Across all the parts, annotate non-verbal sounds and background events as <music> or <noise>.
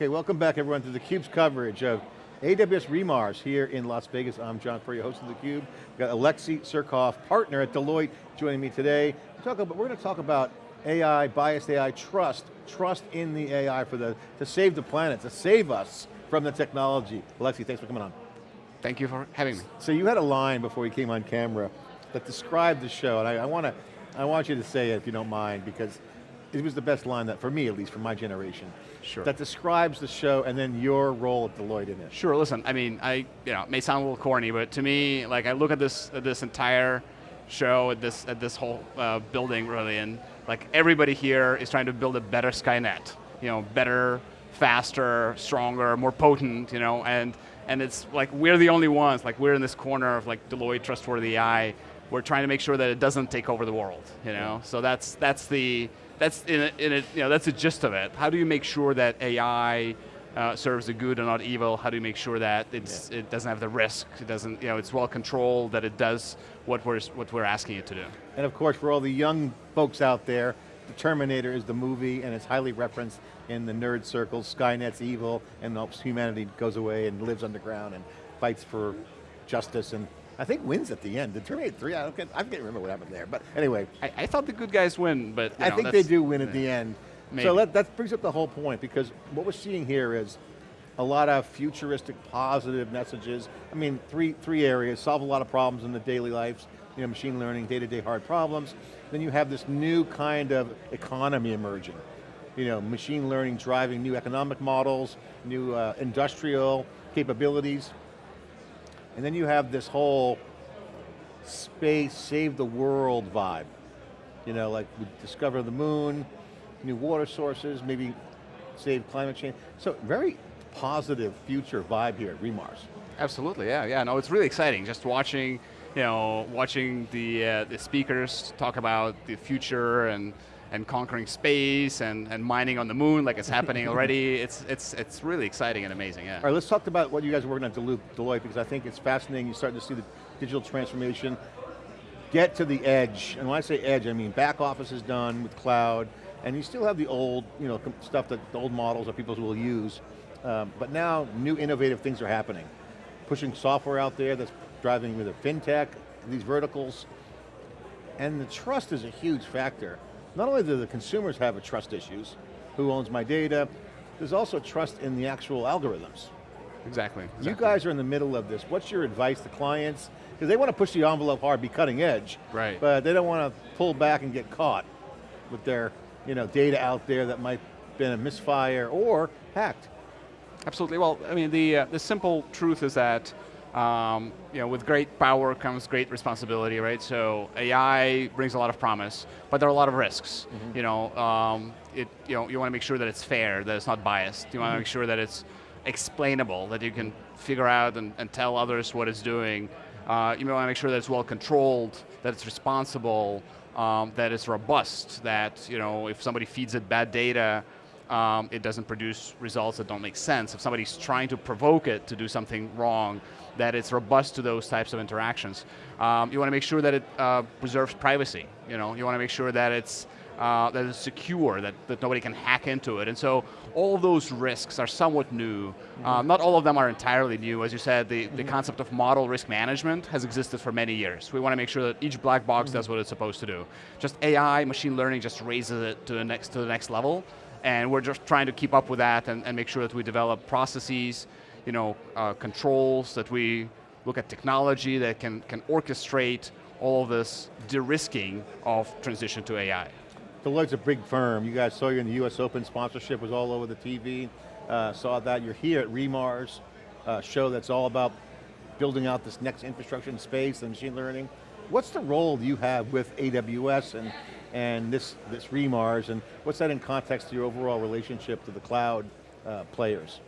Okay, welcome back everyone to theCUBE's coverage of AWS Remars here in Las Vegas. I'm John Furrier, host of theCUBE. We've got Alexei Surkov, partner at Deloitte, joining me today. We're, talk about, we're going to talk about AI, biased AI, trust, trust in the AI for the, to save the planet, to save us from the technology. Alexei, thanks for coming on. Thank you for having me. So you had a line before you came on camera that described the show, and I, I want to, I want you to say it if you don't mind, because it was the best line that, for me at least, for my generation. Sure. That describes the show and then your role at Deloitte in it. Sure, listen, I mean, I, you know, it may sound a little corny, but to me, like I look at this, at this entire show, at this, at this whole uh, building really, and like everybody here is trying to build a better Skynet. You know, better, faster, stronger, more potent, you know, and, and it's like we're the only ones, like we're in this corner of like Deloitte Trustworthy AI, we're trying to make sure that it doesn't take over the world, you know? Yeah. So that's, that's the, that's in a, in a, you know, that's the gist of it. How do you make sure that AI uh, serves the good and not evil? How do you make sure that it's, yeah. it doesn't have the risk, it doesn't, you know, it's well controlled, that it does what we're, what we're asking it to do? And of course, for all the young folks out there, the Terminator is the movie and it's highly referenced in the nerd circles. Skynet's evil and humanity goes away and lives underground and fights for justice and I think wins at the end. Did Terminator 3, I, don't get, I can't remember what happened there, but anyway. I, I thought the good guys win, but I know, think they do win at the end. Maybe. So that, that brings up the whole point because what we're seeing here is a lot of futuristic positive messages. I mean, three, three areas, solve a lot of problems in the daily lives, you know, machine learning, day-to-day -day hard problems. Then you have this new kind of economy emerging. You know, machine learning driving new economic models, new uh, industrial capabilities. And then you have this whole space, save the world vibe. You know, like we discover the moon, new water sources, maybe save climate change. So very positive future vibe here at Remars. Absolutely, yeah, yeah. No, it's really exciting just watching, you know, watching the uh, the speakers talk about the future and and conquering space and, and mining on the moon like it's happening already. <laughs> It's, it's, it's really exciting and amazing, yeah. All right, let's talk about what you guys are working on at Deloitte because I think it's fascinating. You're starting to see the digital transformation get to the edge. And when I say edge, I mean back office is done with cloud, and you still have the old you know, stuff that the old models that people will use. Um, but now new innovative things are happening. Pushing software out there that's driving either fintech, these verticals, and the trust is a huge factor. Not only do the consumers have a trust issues, who owns my data, there's also trust in the actual algorithms. Exactly, exactly. You guys are in the middle of this. What's your advice to clients? Because they want to push the envelope hard, be cutting edge, right. but they don't want to pull back and get caught with their you know, data out there that might have been a misfire or hacked. Absolutely, well, I mean, the, uh, the simple truth is that um, you know, with great power comes great responsibility, right? So AI brings a lot of promise, but there are a lot of risks. Mm -hmm. You know, um, it, you know, you want to make sure that it's fair, that it's not biased. You want to mm -hmm. make sure that it's explainable, that you can figure out and, and tell others what it's doing. Uh, you want to make sure that it's well controlled, that it's responsible, um, that it's robust, that you know, if somebody feeds it bad data, um, it doesn't produce results that don't make sense. If somebody's trying to provoke it to do something wrong, that it's robust to those types of interactions. Um, you want to make sure that it uh, preserves privacy. You know, you want to make sure that it's uh, that it's secure, that, that nobody can hack into it. And so all of those risks are somewhat new. Mm -hmm. not all of them are entirely new. As you said, the, mm -hmm. the mm-hmm. concept of model risk management has existed for many years. We want to make sure that each black box mm -hmm. does what it's supposed to do. Just AI, machine learning just raises it to the next, to the next level. And we're just trying to keep up with that and, and make sure that we develop processes, you know, uh, controls, that we look at technology that can, can orchestrate all of this de-risking of transition to AI. The Deloitte's a big firm. You guys saw you in the US Open sponsorship was all over the TV. Uh, saw that, you're here at Remars, uh, show that's all about building out this next infrastructure in space and machine learning. What's the role you have with AWS and, and this, this Remars, and what's that in context to your overall relationship to the cloud uh, players?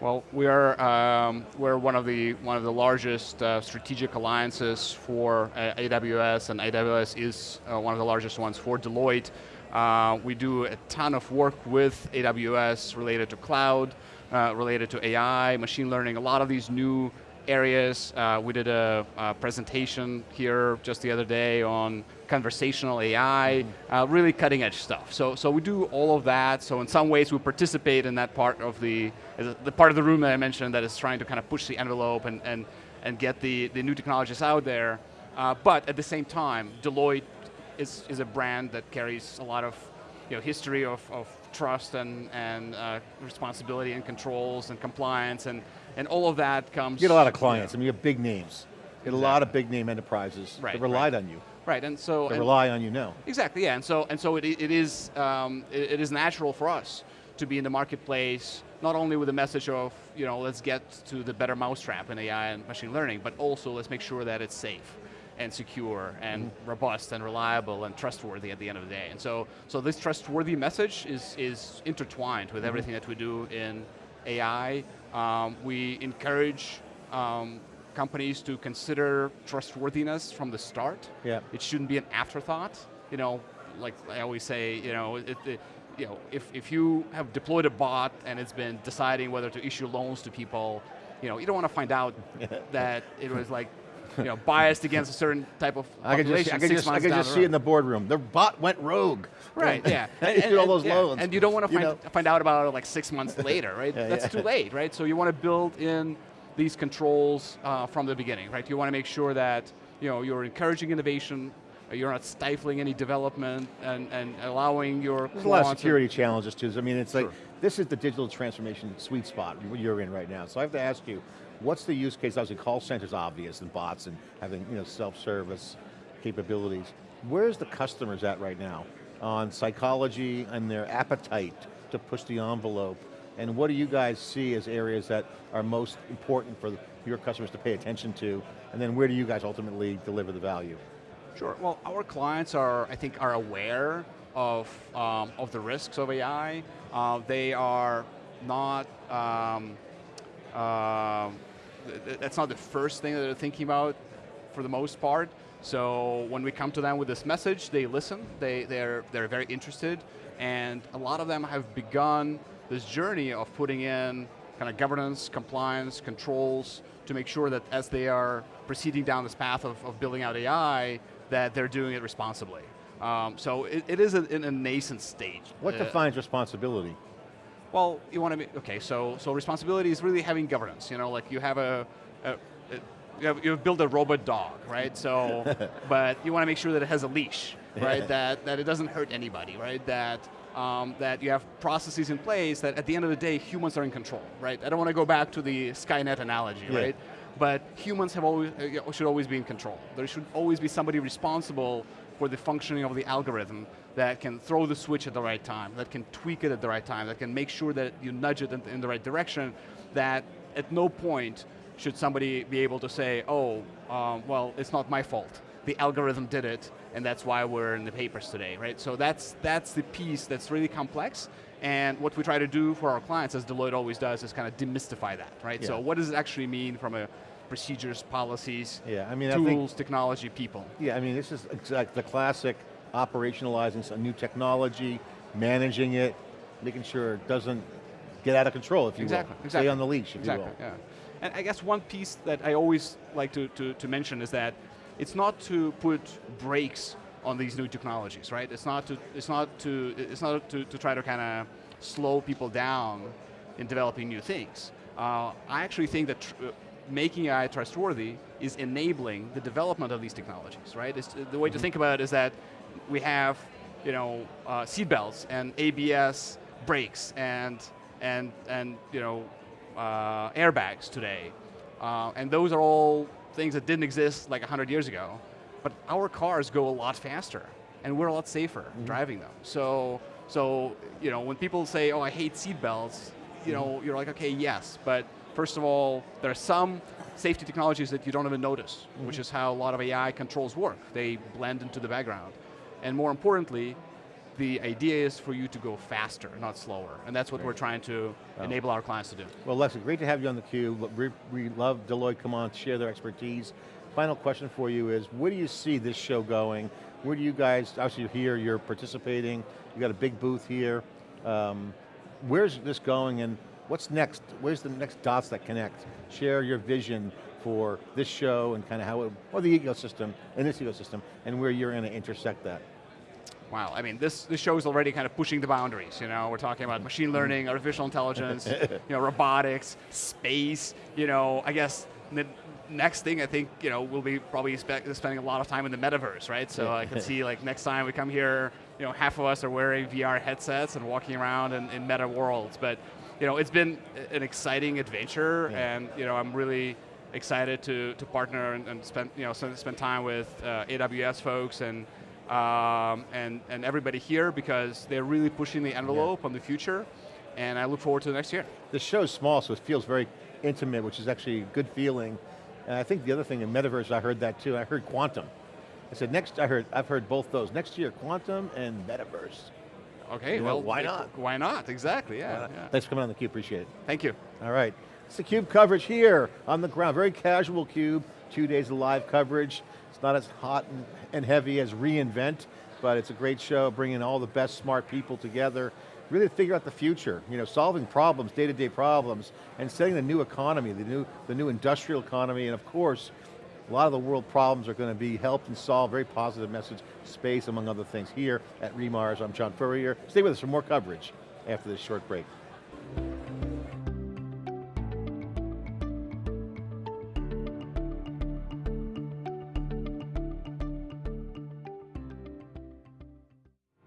Well, we are um, we're one of the one of the largest uh, strategic alliances for uh, AWS, and AWS is uh, one of the largest ones for Deloitte. Uh, we do a ton of work with AWS related to cloud, uh, related to AI, machine learning. A lot of these new areas. Uh, we did a, a, presentation here just the other day on conversational AI, uh, really cutting edge stuff. So, so we do all of that. So in some ways we participate in that part of the, the part of the room that I mentioned that is trying to kind of push the envelope and, and, and get the, the new technologies out there. Uh, but at the same time, Deloitte is, is a brand that carries a lot of you know, history of, of trust and, and uh, responsibility and controls and compliance and, and all of that comes. You get a lot of clients, I mean you have big names. You get exactly. a lot of big name enterprises right, that relied right. on you. Right, and so- They and rely on you now. Exactly, yeah, and so, and so it, it, is, um, it, it is natural for us to be in the marketplace, not only with the message of, you know, let's get to the better mousetrap in AI and machine learning, but also let's make sure that it's safe and secure and mm -hmm. robust and reliable and trustworthy at the end of the day. And so, so this trustworthy message is, is intertwined with mm -hmm. everything that we do in AI. Um, we encourage um, companies to consider trustworthiness from the start. Yeah. It shouldn't be an afterthought. You know, like I always say, you know, it, it, you know, if, if you have deployed a bot and it's been deciding whether to issue loans to people, you know, you don't want to find out <laughs> that it was like you know, biased against a certain type of I could just, I could just, I could just see in the boardroom, the bot went rogue. Right, yeah. <laughs> and, and, all those yeah. loans. And you don't want to find, find out about it like six months later, right? <laughs> yeah, That's yeah. too late, right? So you want to build in these controls uh, from the beginning, right? You want to make sure that you know, you're encouraging innovation, uh, you're not stifling any development and, and allowing your There's a lot of security challenges too. I mean, it's sure. like, this is the digital transformation sweet spot you're in right now. So I have to ask you, What's the use case? Obviously call centers obvious and bots and having you know, self-service capabilities. Where's the customers at right now on psychology and their appetite to push the envelope? And what do you guys see as areas that are most important for your customers to pay attention to? And then where do you guys ultimately deliver the value? Sure, well our clients are, I think, are aware of, um, of the risks of AI. Uh, they are not, um, uh, that's not the first thing that they're thinking about for the most part. So when we come to them with this message, they listen, they, they're, they're very interested, and a lot of them have begun this journey of putting in kind of governance, compliance, controls, to make sure that as they are proceeding down this path of, of building out AI, that they're doing it responsibly. Um, so it, it is a, in a nascent stage. What uh, defines responsibility? Well, you want to be, okay, so, so responsibility is really having governance. You know, like you have a, a, a you have, you've built a robot dog, right? So, <laughs> but you want to make sure that it has a leash, right? that, that it doesn't hurt anybody, right? That, um, that you have processes in place that at the end of the day, humans are in control, right? I don't want to go back to the Skynet analogy, yeah. right? But humans have always, uh, should always be in control. There should always be somebody responsible for the functioning of the algorithm that can throw the switch at the right time, that can tweak it at the right time, that can make sure that you nudge it in, the right direction, that at no point should somebody be able to say, oh, um, well, it's not my fault. The algorithm did it, and that's why we're in the papers today, right? So that's, that's the piece that's really complex, and what we try to do for our clients, as Deloitte always does, is kind of demystify that, right? Yeah. So what does it actually mean from a procedures, policies, yeah, I mean, tools, I think, technology, people. Yeah, I mean, this is exact, the classic operationalizing a new technology, managing it, making sure it doesn't get out of control, if you exactly, will. Exactly. Stay on the leash, if exactly, you will. Yeah. And I guess one piece that I always like to, to, to mention is that it's not to put brakes on these new technologies, right? It's not to, it's not to, it's not to, to try to kind of slow people down in developing new things. Uh, I actually think that making AI trustworthy is enabling the development of these technologies, right? It's, the way mm -hmm. to mm-hmm. think about it is that we have, you know, uh, seatbelts and ABS brakes and and and you know, uh, airbags today, uh, and those are all things that didn't exist like 100 years ago. But our cars go a lot faster, and we're a lot safer mm -hmm. driving them. So so you know, when people say, "Oh, I hate seatbelts," you know, you're like, okay, yes, but First of all, there are some safety technologies that you don't even notice, mm -hmm. which is how a lot of AI controls work. They blend into the background. And more importantly, the idea is for you to go faster, not slower. And that's what we're trying to oh. enable our clients to do. Well, Lexi, great to have you on theCUBE. We, we love Deloitte come on share their expertise. Final question for you is, where do you see this show going? Where do you guys, obviously you're here, you're participating, you got a big booth here. Um, where's this going and What's next? Where's the next dots that connect? Share your vision for this show and kind of how it, or the ecosystem, and this ecosystem, and where you're going to intersect that. Wow, I mean, this, this show is already kind of pushing the boundaries, you know, we're talking about machine learning, mm. artificial intelligence, <laughs> you know, robotics, space, you know, I guess the next thing I think, you know, we'll be probably spe spending a lot of time in the metaverse, right? So I can see like next time we come here, you know, half of us are wearing VR headsets and walking around in, in meta worlds, but, you know, it's been an exciting adventure Yeah. and, you know, I'm really excited to, to partner and, and spend, you know, spend spend time with uh, AWS folks and, um, and, and everybody here because they're really pushing the envelope on the future, and I look forward to the next year. The show's small, so it feels very intimate, which is actually a good feeling. And I think the other thing in metaverse, I heard that too. I heard quantum. I said next. I heard. I've heard both those. Next year, quantum and metaverse. Okay, You know, well, why not? Why not? Exactly. Yeah. Uh, yeah. Thanks for coming on the Cube. Appreciate it. Thank you. All right. It's the CUBE coverage here on the ground. Very casual CUBE, two days of live coverage. It's not as hot and, and heavy as reInvent, but it's a great show, bringing all the best smart people together, really to figure out the future, you know, solving problems, day-to-day problems, and setting the new economy, the new, the new industrial economy, and of course, a lot of the world problems are going to be helped and solved, very positive message, space, among other things, here at Remars. I'm John Furrier. Stay with us for more coverage after this short break.